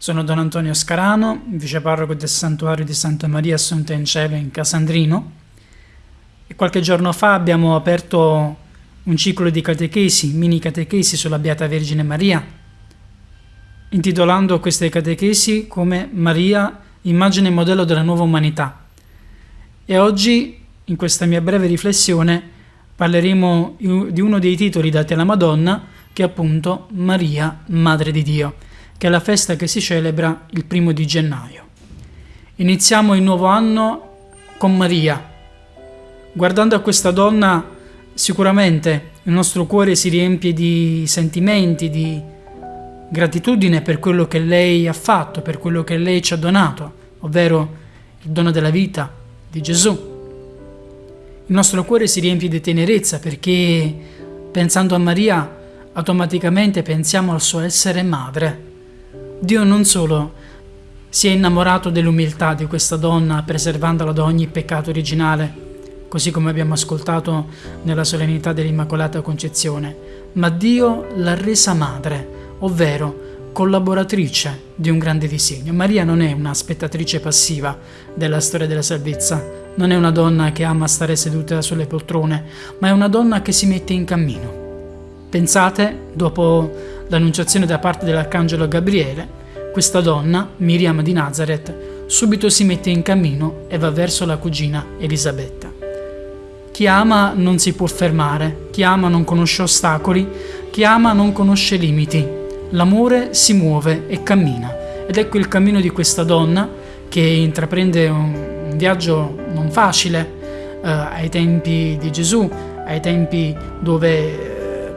Sono Don Antonio Scarano, viceparroco del santuario di Santa Maria Assunta in Cielo in Casandrino e qualche giorno fa abbiamo aperto un ciclo di catechesi, mini catechesi sulla Beata Vergine Maria, intitolando queste catechesi come Maria, immagine e modello della nuova umanità. E oggi, in questa mia breve riflessione, parleremo di uno dei titoli dati alla Madonna, che è appunto Maria, Madre di Dio che è la festa che si celebra il primo di gennaio. Iniziamo il nuovo anno con Maria. Guardando a questa donna, sicuramente il nostro cuore si riempie di sentimenti, di gratitudine per quello che lei ha fatto, per quello che lei ci ha donato, ovvero il dono della vita di Gesù. Il nostro cuore si riempie di tenerezza perché pensando a Maria automaticamente pensiamo al suo essere madre Dio non solo si è innamorato dell'umiltà di questa donna preservandola da ogni peccato originale, così come abbiamo ascoltato nella solennità dell'Immacolata Concezione, ma Dio l'ha resa madre, ovvero collaboratrice di un grande disegno. Maria non è una spettatrice passiva della storia della salvezza, non è una donna che ama stare seduta sulle poltrone, ma è una donna che si mette in cammino. Pensate, dopo l'annunciazione da parte dell'arcangelo Gabriele, questa donna, Miriam di Nazareth, subito si mette in cammino e va verso la cugina Elisabetta. Chi ama non si può fermare, chi ama non conosce ostacoli, chi ama non conosce limiti. L'amore si muove e cammina ed ecco il cammino di questa donna che intraprende un viaggio non facile eh, ai tempi di Gesù, ai tempi dove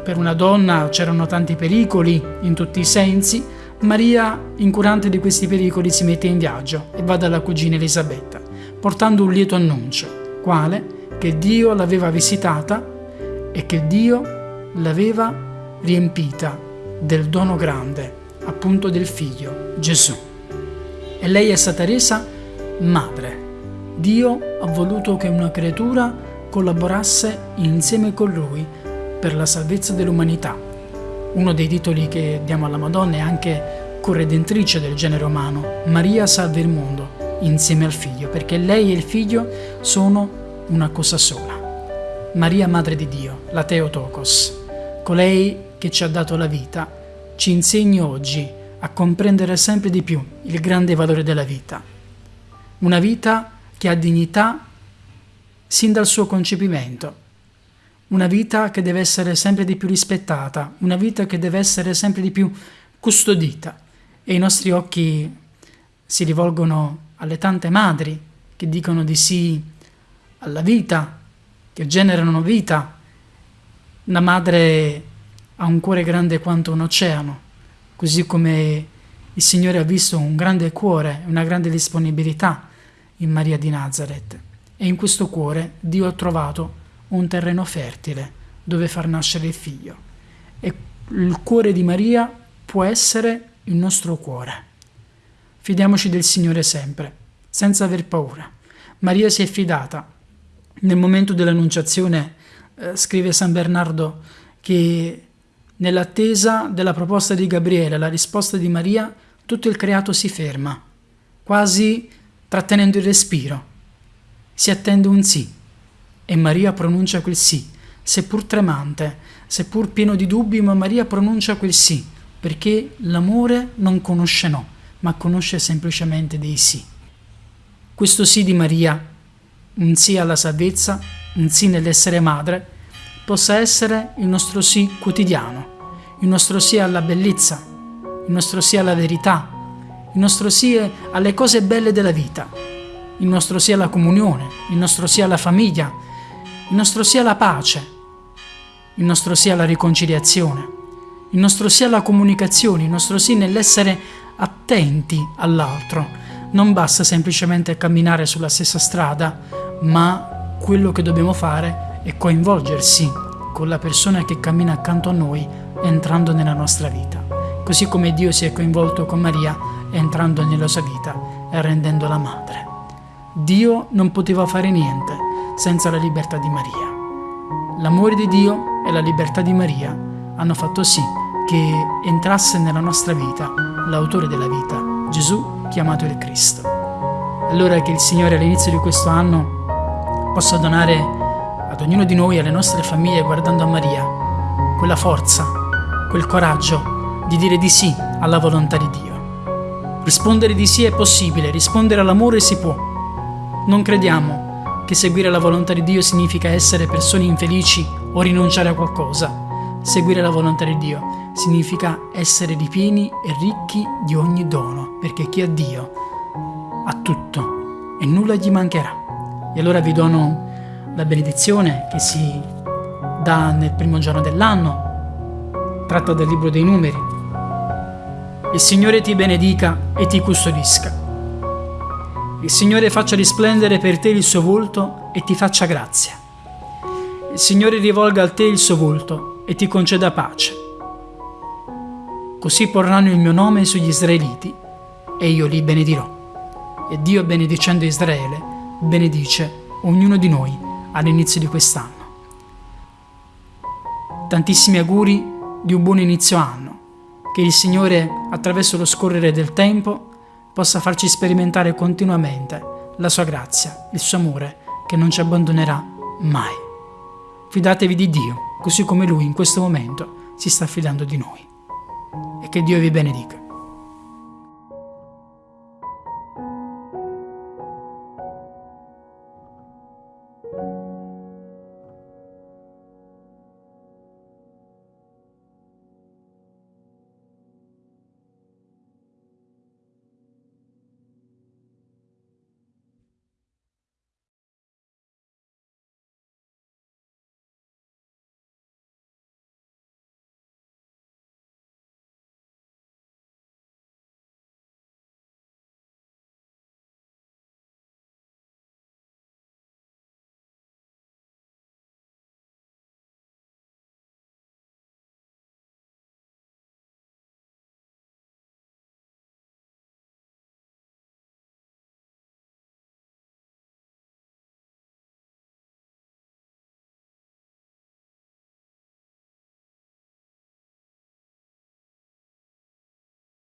per una donna c'erano tanti pericoli in tutti i sensi, Maria, incurante di questi pericoli, si mette in viaggio e va dalla cugina Elisabetta, portando un lieto annuncio, quale che Dio l'aveva visitata e che Dio l'aveva riempita del dono grande, appunto del figlio, Gesù. E lei è stata resa madre. Dio ha voluto che una creatura collaborasse insieme con lui per la salvezza dell'umanità. Uno dei titoli che diamo alla Madonna è anche corredentrice del genere umano, Maria salva il mondo insieme al figlio, perché lei e il figlio sono una cosa sola. Maria Madre di Dio, la Teotokos, colei che ci ha dato la vita, ci insegna oggi a comprendere sempre di più il grande valore della vita. Una vita che ha dignità sin dal suo concepimento, una vita che deve essere sempre di più rispettata, una vita che deve essere sempre di più custodita e i nostri occhi si rivolgono alle tante madri che dicono di sì alla vita, che generano vita. Una madre ha un cuore grande quanto un oceano, così come il Signore ha visto un grande cuore, una grande disponibilità in Maria di Nazareth. E in questo cuore Dio ha trovato un terreno fertile dove far nascere il figlio. E il cuore di Maria può essere il nostro cuore. Fidiamoci del Signore sempre, senza aver paura. Maria si è fidata. Nel momento dell'annunciazione, eh, scrive San Bernardo, che nell'attesa della proposta di Gabriele, la risposta di Maria, tutto il creato si ferma, quasi trattenendo il respiro. Si attende un sì e Maria pronuncia quel sì, seppur tremante, seppur pieno di dubbi, ma Maria pronuncia quel sì, perché l'amore non conosce no, ma conosce semplicemente dei sì. Questo sì di Maria, un sì alla salvezza, un sì nell'essere madre, possa essere il nostro sì quotidiano, il nostro sì alla bellezza, il nostro sì alla verità, il nostro sì alle cose belle della vita, il nostro sì alla comunione, il nostro sì alla famiglia, il nostro sì alla pace, il nostro sì alla riconciliazione, il nostro sì alla comunicazione, il nostro sì nell'essere attenti all'altro. Non basta semplicemente camminare sulla stessa strada, ma quello che dobbiamo fare è coinvolgersi con la persona che cammina accanto a noi entrando nella nostra vita, così come Dio si è coinvolto con Maria entrando nella sua vita e rendendola madre. Dio non poteva fare niente senza la libertà di Maria. L'amore di Dio e la libertà di Maria hanno fatto sì che entrasse nella nostra vita l'autore della vita, Gesù chiamato il Cristo. Allora che il Signore all'inizio di questo anno possa donare ad ognuno di noi, alle nostre famiglie, guardando a Maria, quella forza, quel coraggio di dire di sì alla volontà di Dio. Rispondere di sì è possibile, rispondere all'amore si può. Non crediamo che seguire la volontà di Dio significa essere persone infelici o rinunciare a qualcosa. Seguire la volontà di Dio significa essere ripieni e ricchi di ogni dono, perché chi ha Dio ha tutto e nulla gli mancherà. E allora vi dono la benedizione che si dà nel primo giorno dell'anno, tratta dal libro dei numeri. Il Signore ti benedica e ti custodisca. Il Signore faccia risplendere per te il suo volto e ti faccia grazia. Il Signore rivolga a te il suo volto e ti conceda pace. Così porranno il mio nome sugli israeliti e io li benedirò. E Dio benedicendo Israele benedice ognuno di noi all'inizio di quest'anno. Tantissimi auguri di un buon inizio anno, che il Signore attraverso lo scorrere del tempo possa farci sperimentare continuamente la sua grazia, il suo amore, che non ci abbandonerà mai. Fidatevi di Dio, così come Lui in questo momento si sta fidando di noi. E che Dio vi benedica.